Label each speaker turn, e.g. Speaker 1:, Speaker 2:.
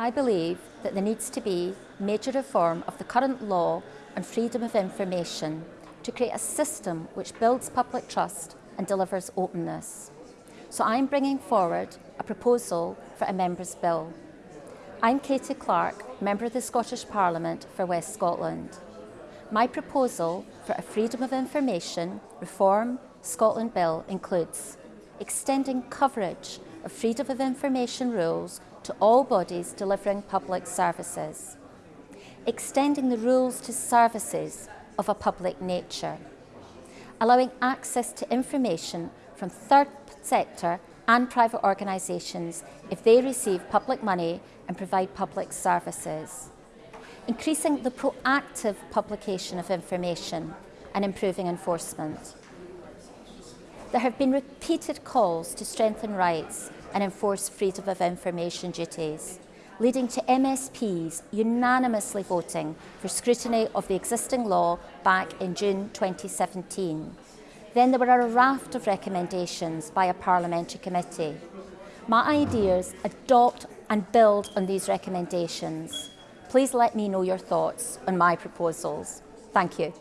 Speaker 1: I believe that there needs to be major reform of the current law on freedom of information to create a system which builds public trust and delivers openness. So I'm bringing forward a proposal for a Member's Bill. I'm Katy Clark, Member of the Scottish Parliament for West Scotland. My proposal for a Freedom of Information Reform Scotland Bill includes extending coverage of freedom of information rules to all bodies delivering public services, extending the rules to services of a public nature, allowing access to information from third sector and private organisations if they receive public money and provide public services, increasing the proactive publication of information and improving enforcement. There have been repeated calls to strengthen rights and enforce freedom of information duties, leading to MSPs unanimously voting for scrutiny of the existing law back in June 2017. Then there were a raft of recommendations by a parliamentary committee. My ideas adopt and build on these recommendations. Please let me know your thoughts on my proposals. Thank you.